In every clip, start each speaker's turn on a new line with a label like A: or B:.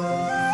A: thank you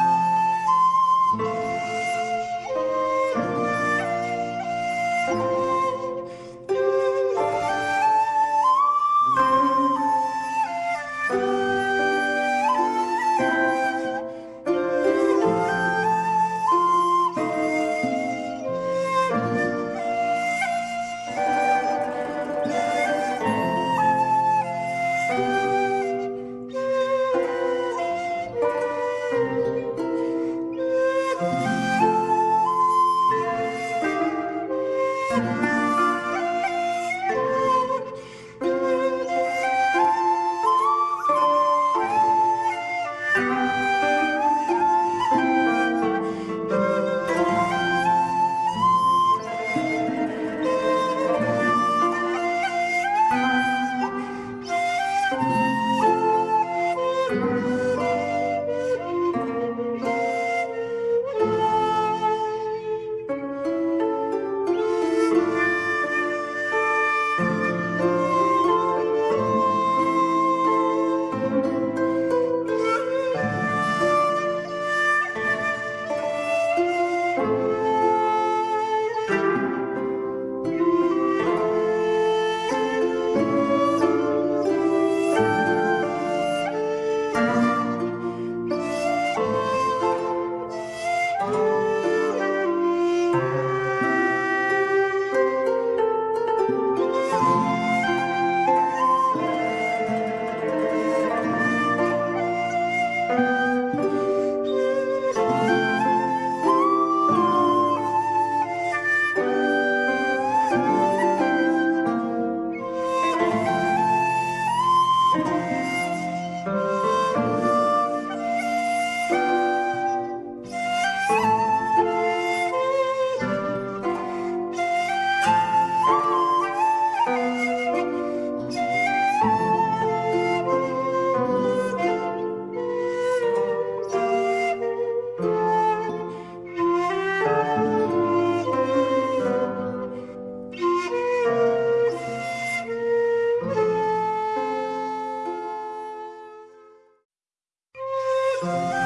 A: Bye.